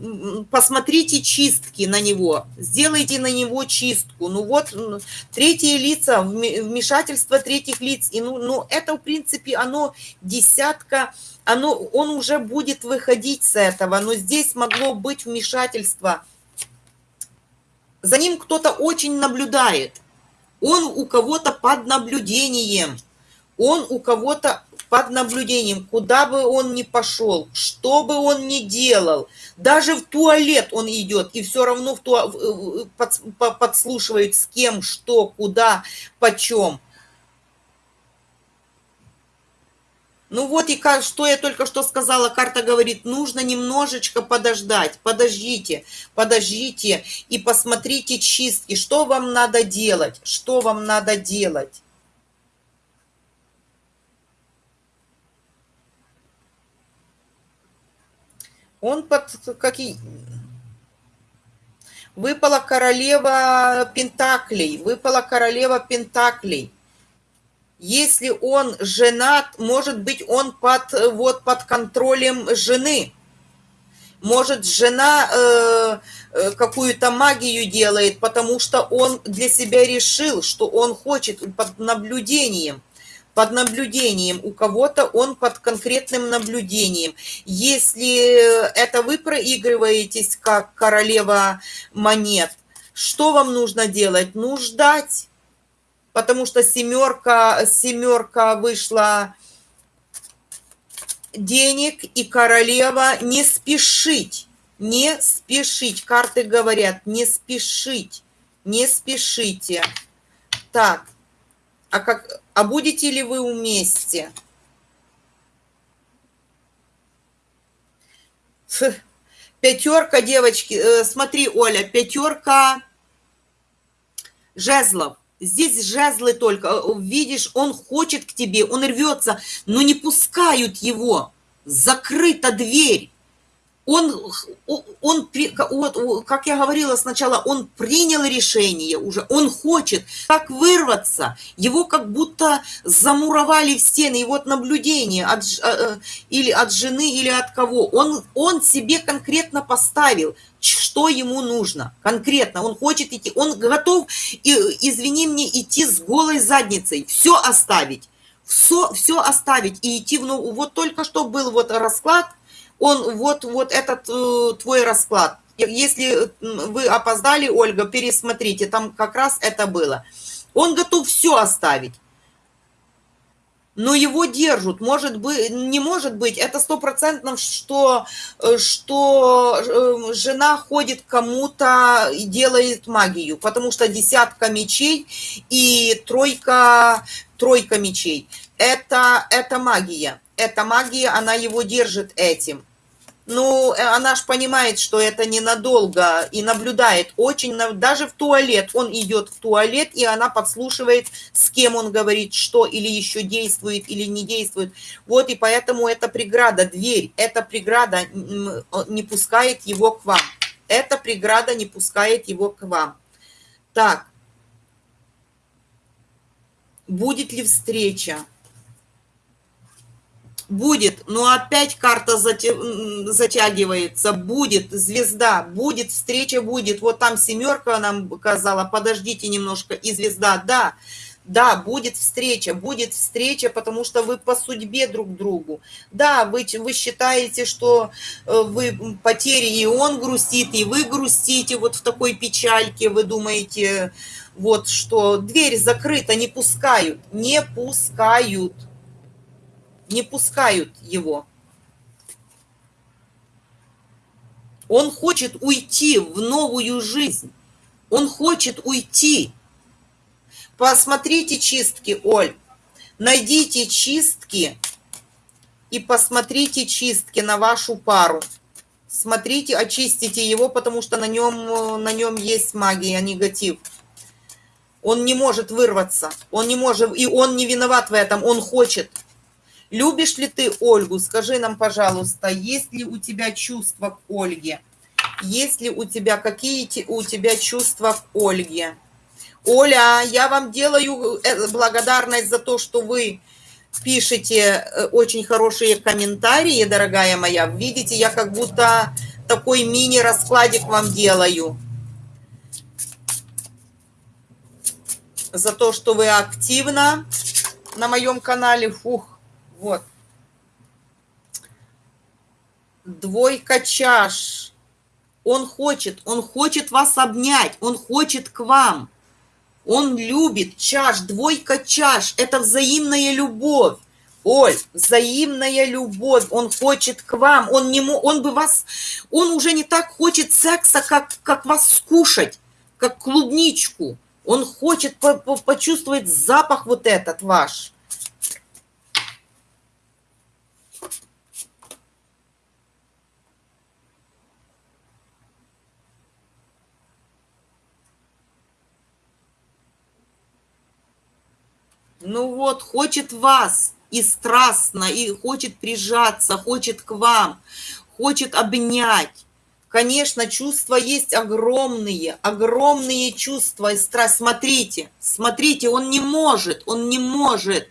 S1: посмотрите чистки на него, сделайте на него чистку. Ну вот третьи лица, вмешательство третьих лиц. И ну, ну это, в принципе, оно десятка оно, он уже будет выходить с этого, но здесь могло быть вмешательство. За ним кто-то очень наблюдает. Он у кого-то под наблюдением. Он у кого-то под наблюдением, куда бы он ни пошел, что бы он ни делал, даже в туалет он идет, и все равно в ту... подслушивает с кем, что, куда, почем. Ну вот и как, что я только что сказала, карта говорит, нужно немножечко подождать, подождите, подождите и посмотрите чистки, что вам надо делать, что вам надо делать. Он под какие... Выпала королева Пентаклей, выпала королева Пентаклей. Если он женат, может быть, он под, вот, под контролем жены. Может, жена э, э, какую-то магию делает, потому что он для себя решил, что он хочет под наблюдением под наблюдением, у кого-то он под конкретным наблюдением. Если это вы проигрываетесь как королева монет, что вам нужно делать? Ну, ждать, потому что семерка, семерка вышла денег и королева не спешить, не спешить. Карты говорят, не спешить, не спешите. Так, а, как, а будете ли вы вместе? Пятерка, девочки, э, смотри, Оля, пятерка жезлов. Здесь жезлы только. Э, видишь, он хочет к тебе, он рвется, но не пускают его. Закрыта дверь он, он, вот, как я говорила сначала, он принял решение уже, он хочет как вырваться, его как будто замуровали в стены, и вот наблюдение от, э, э, или от жены, или от кого, он, он себе конкретно поставил, что ему нужно, конкретно, он хочет идти, он готов, извини мне, идти с голой задницей, все оставить, все, все оставить и идти в, ну, вот только что был вот расклад, он вот, вот этот э, твой расклад. Если вы опоздали, Ольга, пересмотрите, там как раз это было. Он готов все оставить. Но его держат, может быть, не может быть, это стопроцентно, что, э, что э, жена ходит кому-то и делает магию, потому что десятка мечей и тройка, тройка мечей. Это, это магия, это магия, она его держит этим. Ну, э, она ж понимает, что это ненадолго и наблюдает очень, даже в туалет. Он идет в туалет, и она подслушивает, с кем он говорит, что или еще действует, или не действует. Вот, и поэтому эта преграда, дверь, эта преграда не пускает его к вам. Эта преграда не пускает его к вам. Так. Будет ли встреча? Будет, но опять карта затягивается, будет звезда, будет встреча, будет. Вот там семерка нам показала, подождите немножко, и звезда, да, да, будет встреча, будет встреча, потому что вы по судьбе друг другу. Да, вы, вы считаете, что э, вы потери, и он грустит, и вы грустите вот в такой печальке, вы думаете, вот что дверь закрыта, не пускают, не пускают не пускают его. Он хочет уйти в новую жизнь. Он хочет уйти. Посмотрите чистки, Оль. Найдите чистки и посмотрите чистки на вашу пару. Смотрите, очистите его, потому что на нем, на нем есть магия, негатив. Он не может вырваться. Он не может, и он не виноват в этом. Он хочет. Любишь ли ты Ольгу? Скажи нам, пожалуйста, есть ли у тебя чувства к Ольге? Есть ли у тебя какие у тебя чувства к Ольге? Оля, я вам делаю э, благодарность за то, что вы пишете э, очень хорошие комментарии, дорогая моя. Видите, я как будто такой мини-раскладик вам делаю. За то, что вы активно на моем канале. Фух. Вот. Двойка чаш. Он хочет, он хочет вас обнять, он хочет к вам. Он любит чаш, двойка чаш. Это взаимная любовь. Оль, взаимная любовь, он хочет к вам, он, не, он бы вас, он уже не так хочет секса, как, как вас скушать, как клубничку. Он хочет по, по, почувствовать запах вот этот ваш. Ну вот, хочет вас и страстно, и хочет прижаться, хочет к вам, хочет обнять. Конечно, чувства есть огромные, огромные чувства и страсть. Смотрите, смотрите, он не может, он не может.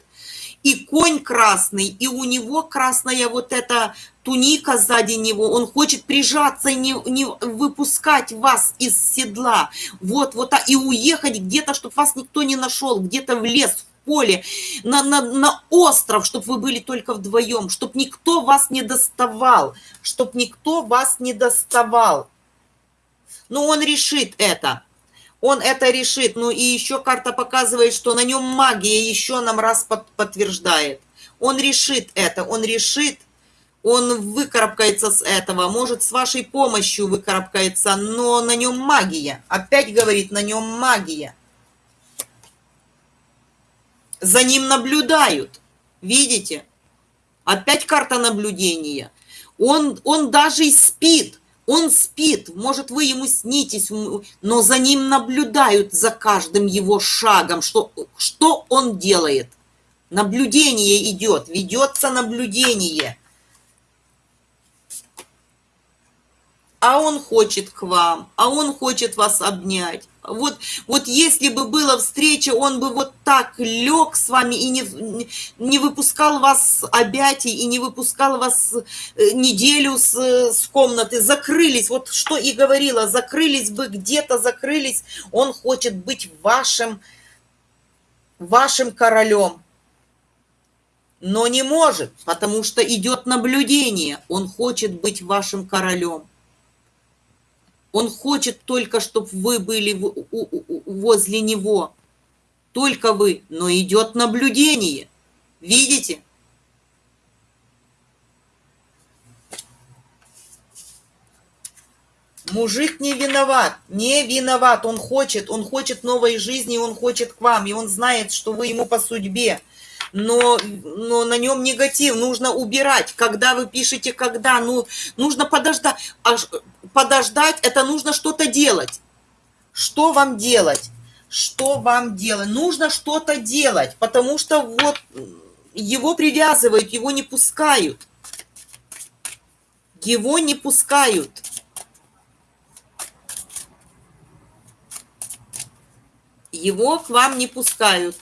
S1: И конь красный, и у него красная вот эта туника сзади него, он хочет прижаться и не, не выпускать вас из седла, вот, вот, и уехать где-то, чтобы вас никто не нашел, где-то в лес, в поле, на, на, на остров, чтобы вы были только вдвоем, чтобы никто вас не доставал, чтобы никто вас не доставал. Но он решит это. Он это решит. Ну и еще карта показывает, что на нем магия еще нам раз под, подтверждает. Он решит это. Он решит, он выкарабкается с этого, может, с вашей помощью выкарабкается, но на нем магия. Опять говорит, на нем магия. За ним наблюдают. Видите? Опять карта наблюдения. Он, он даже спит. Он спит, может, вы ему снитесь, но за ним наблюдают за каждым его шагом, что, что он делает. Наблюдение идет, ведется наблюдение. а он хочет к вам, а он хочет вас обнять. Вот, вот если бы была встреча, он бы вот так лег с вами и не, не выпускал вас с объятий, и не выпускал вас э, неделю с, с комнаты, закрылись, вот что и говорила, закрылись бы где-то, закрылись, он хочет быть вашим, вашим королем. Но не может, потому что идет наблюдение, он хочет быть вашим королем. Он хочет только, чтобы вы были возле него. Только вы. Но идет наблюдение. Видите? Мужик не виноват, не виноват, он хочет, он хочет новой жизни, он хочет к вам, и он знает, что вы ему по судьбе но, но на нем негатив, нужно убирать. Когда вы пишете «когда», ну, нужно подождать. А подождать – это нужно что-то делать. Что вам делать? Что вам делать? Нужно что-то делать, потому что вот его привязывают, его не пускают. Его не пускают. Его к вам не пускают.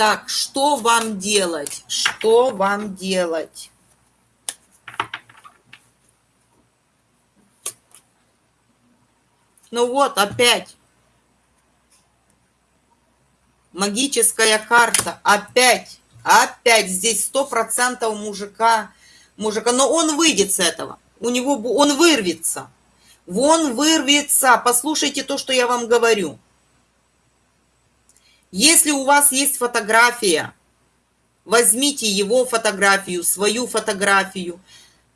S1: Так, что вам делать? Что вам делать? Ну вот, опять. Магическая карта. Опять. Опять здесь сто процентов мужика. Мужика. Но он выйдет с этого. У него он вырвется. Вон вырвется. Послушайте то, что я вам говорю. Если у вас есть фотография, возьмите его фотографию, свою фотографию,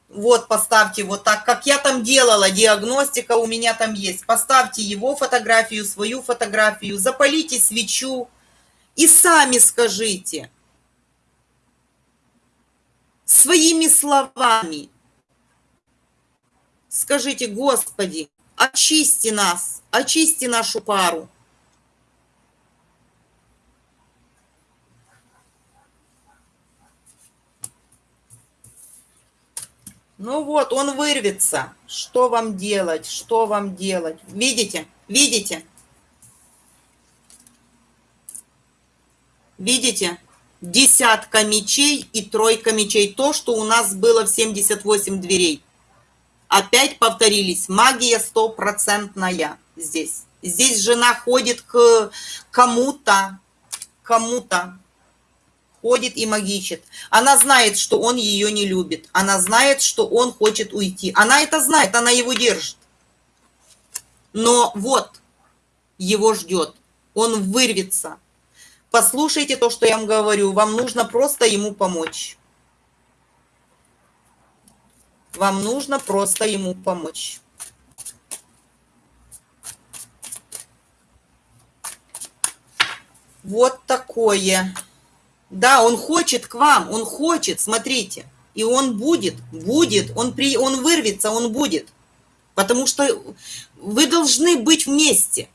S1: вот поставьте вот так, как я там делала, диагностика у меня там есть. Поставьте его фотографию, свою фотографию, запалите свечу и сами скажите своими словами. Скажите, Господи, очисти нас, очисти нашу пару. Ну вот, он вырвется. Что вам делать? Что вам делать? Видите? Видите? Видите? Десятка мечей и тройка мечей. То, что у нас было в 78 дверей. Опять повторились. Магия стопроцентная здесь. Здесь жена ходит к кому-то, кому-то ходит и магичит. Она знает, что он ее не любит. Она знает, что он хочет уйти. Она это знает, она его держит. Но вот, его ждет. Он вырвется. Послушайте то, что я вам говорю. Вам нужно просто ему помочь. Вам нужно просто ему помочь. Вот такое. Да, он хочет к вам, он хочет, смотрите. И он будет, будет, он, при, он вырвется, он будет. Потому что вы должны быть вместе.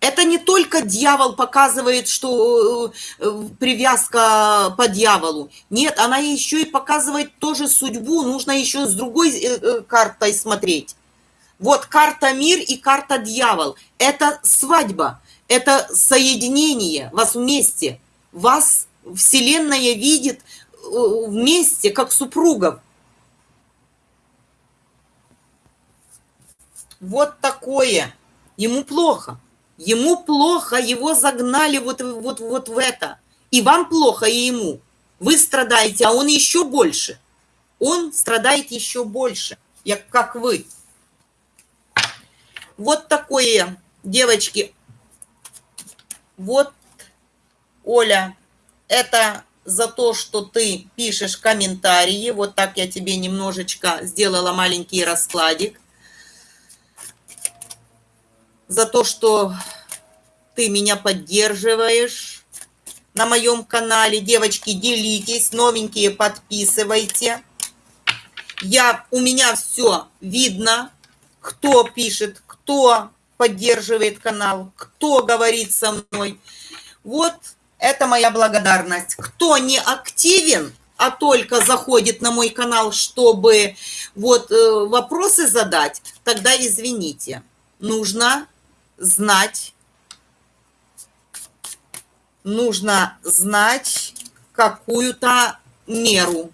S1: Это не только дьявол показывает, что э, привязка по дьяволу. Нет, она еще и показывает тоже судьбу. Нужно еще с другой э, э, картой смотреть. Вот карта мир и карта дьявол. Это свадьба, это соединение, вас вместе. Вас Вселенная видит вместе, как супругов. Вот такое. Ему плохо. Ему плохо, его загнали вот, вот, вот в это. И вам плохо, и ему. Вы страдаете, а он еще больше. Он страдает еще больше, как вы. Вот такое, девочки. Вот, Оля, это за то, что ты пишешь комментарии. Вот так я тебе немножечко сделала маленький раскладик за то, что ты меня поддерживаешь на моем канале. Девочки, делитесь, новенькие подписывайте. Я, у меня все видно, кто пишет, кто поддерживает канал, кто говорит со мной. Вот это моя благодарность. Кто не активен, а только заходит на мой канал, чтобы вот э, вопросы задать, тогда извините. Нужно знать, нужно знать какую-то меру.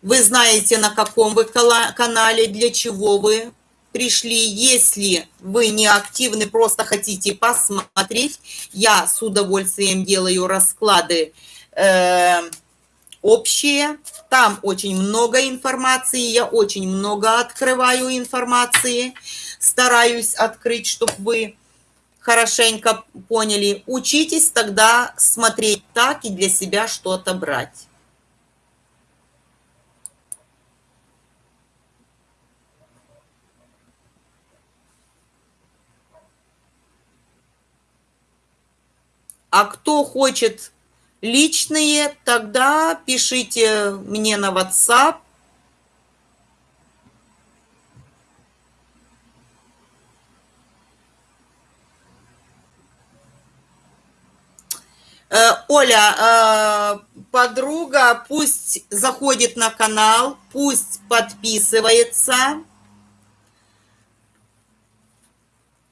S1: Вы знаете, на каком вы канале, для чего вы пришли. Если вы не активны, просто хотите посмотреть, я с удовольствием делаю расклады э, общие. Там очень много информации, я очень много открываю информации стараюсь открыть, чтобы вы хорошенько поняли. Учитесь тогда смотреть так и для себя что-то брать. А кто хочет личные, тогда пишите мне на WhatsApp Э, Оля, э, подруга, пусть заходит на канал, пусть подписывается,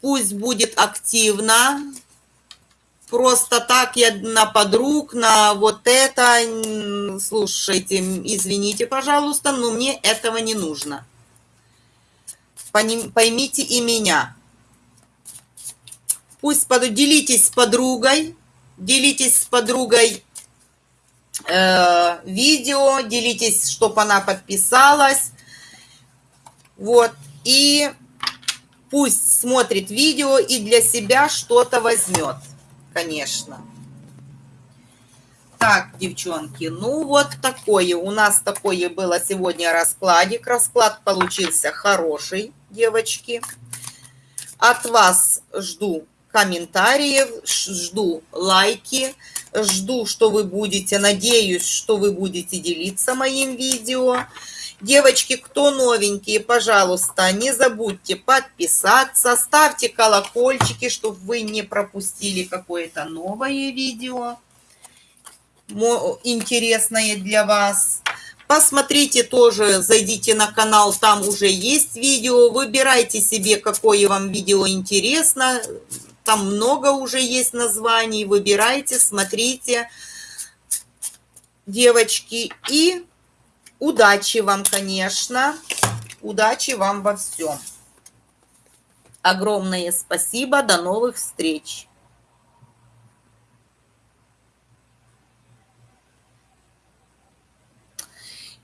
S1: пусть будет активно. Просто так я на подруг, на вот это, слушайте, извините, пожалуйста, но мне этого не нужно. Поймите и меня. Пусть поделитесь с подругой, делитесь с подругой э, видео, делитесь, чтобы она подписалась. Вот. И пусть смотрит видео и для себя что-то возьмет, конечно. Так, девчонки, ну вот такое. У нас такое было сегодня раскладик. Расклад получился хороший, девочки. От вас жду комментариев, жду лайки, жду, что вы будете, надеюсь, что вы будете делиться моим видео. Девочки, кто новенькие, пожалуйста, не забудьте подписаться, ставьте колокольчики, чтобы вы не пропустили какое-то новое видео интересное для вас. Посмотрите тоже, зайдите на канал, там уже есть видео, выбирайте себе, какое вам видео интересно, там много уже есть названий. Выбирайте, смотрите, девочки. И удачи вам, конечно. Удачи вам во всем. Огромное спасибо. До новых встреч.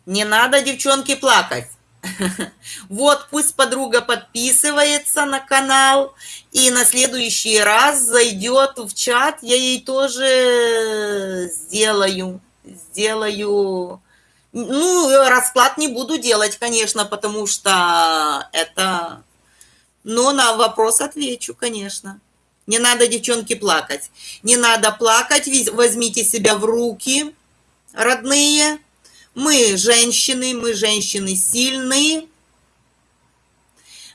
S1: Не надо, девчонки, плакать. Вот, пусть подруга подписывается на канал и на следующий раз зайдет в чат, я ей тоже сделаю, сделаю, ну, расклад не буду делать, конечно, потому что это, но на вопрос отвечу, конечно. Не надо, девчонки, плакать. Не надо плакать, возьмите себя в руки, родные. Мы женщины, мы женщины сильные.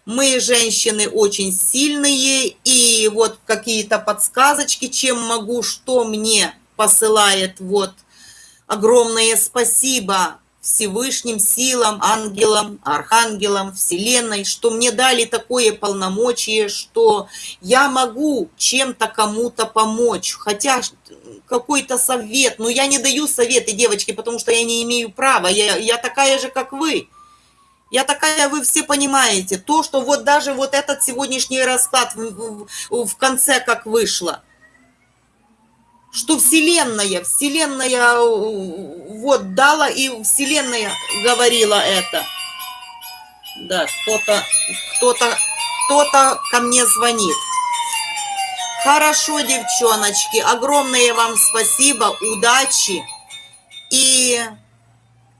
S1: Мы женщины очень сильные, и вот какие-то подсказочки, чем могу, что мне посылает вот огромное спасибо Всевышним силам, ангелам, архангелам, Вселенной, что мне дали такое полномочие, что я могу чем-то кому-то помочь, хотя какой-то совет, но я не даю советы, девочки, потому что я не имею права, я, я такая же, как вы. Я такая, вы все понимаете, то, что вот даже вот этот сегодняшний расклад в, в, в конце как вышло, что Вселенная, Вселенная вот дала, и Вселенная говорила это. Да, кто-то, кто-то, кто-то ко мне звонит. Хорошо, девчоночки, огромное вам спасибо, удачи. И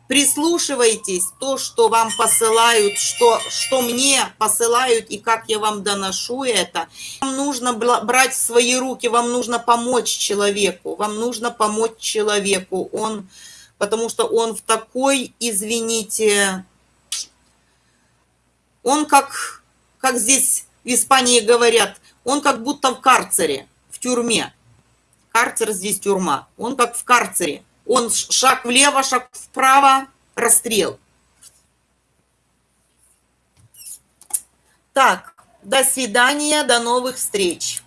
S1: прислушивайтесь, то, что вам посылают, что, что мне посылают и как я вам доношу это. Вам нужно брать в свои руки, вам нужно помочь человеку, вам нужно помочь человеку, он, потому что он в такой, извините, он как, как здесь в Испании говорят, он как будто в карцере, в тюрьме. Карцер здесь тюрьма, он как в карцере он шаг влево, шаг вправо, расстрел. Так, до свидания, до новых встреч.